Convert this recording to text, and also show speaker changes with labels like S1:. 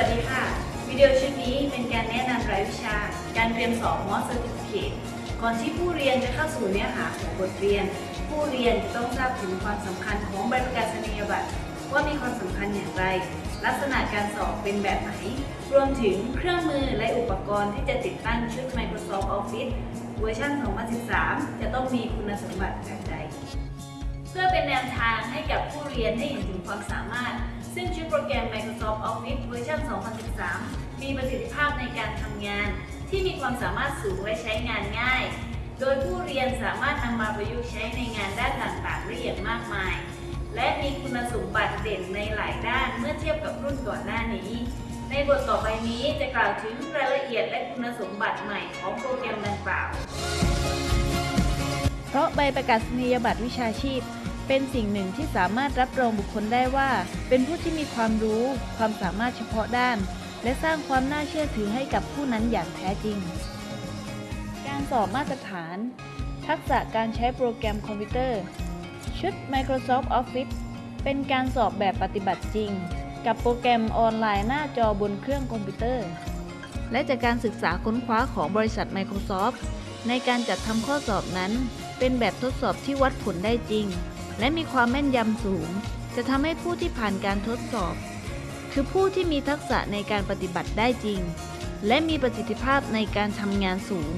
S1: สวัสดีค่ะ วิดีโอชุดนี้เป็นการแนะนำรายวิชา การเตรียมสอบ MOS Certificate ก่อนที่ผู้เรียนจะเข้าสู่เนื้อหาของบทเรียน ผู้เรียนจะต้องทราบถึงความสำคัญของใบประกาศนียบัตรว่ามีความสำคัญอย่างไร ลักษณะการสอบเป็นแบบไหน รวมถึงเครื่องมือและอุปกรณ์ที่จะติดตั้งชุด Microsoft Office เวอร์ชัน 2013 จะต้องมีคุณสมบัติแบบใด เพื่อเป็นแนวทางให้กับผู้เรียนให้เห็นถึงความสามารถ ซึ่งชุดโปรแกรม Microsoft Office เวอร์ชัน2013 มีประสิทธิภาพในการทำงาน ที่มีความสามารถสูงและใช้งานง่าย โดยผู้เรียนสามารถนำมาประยุกต์ใช้ในงานด้านต่างๆได้อย่างมากมาย และมีคุณสมบัติเด่นในหลายด้านเมื่อเทียบกับรุ่นก่อนหน้านี้ ในบทต่อไปนี้จะกล่าวถึงรายละเอียดและคุณสมบัติใหม่ของโปรแกรมดังกล่าว
S2: เพราะใบประกาศนียบัตรวิชาชีพ เป็นสิ่งหนึ่งที่สามารถรับรองบุคคลได้ว่า เป็นผู้ที่มีความรู้ ความสามารถเฉพาะด้าน และสร้างความน่าเชื่อถือให้กับผู้นั้นอย่างแท้จริง การสอบมาตรฐาน ทักษะการใช้โปรแกรมคอมพิวเตอร์ ชุด Microsoft Office เป็นการสอบแบบปฏิบัติจริง กับโปรแกรมออนไลน์หน้าจอบนเครื่องคอมพิวเตอร์ และจากการศึกษาค้นคว้าของบริษัท Microsoft ในการจัดทำข้อสอบนั้น เป็นแบบทดสอบที่วัดผลได้จริง และมีความแม่นยำสูง จะทำให้ผู้ที่ผ่านการทดสอบ คือผู้ที่มีทักษะในการปฏิบัติได้จริง และมีประสิทธิภาพในการทำงานสูง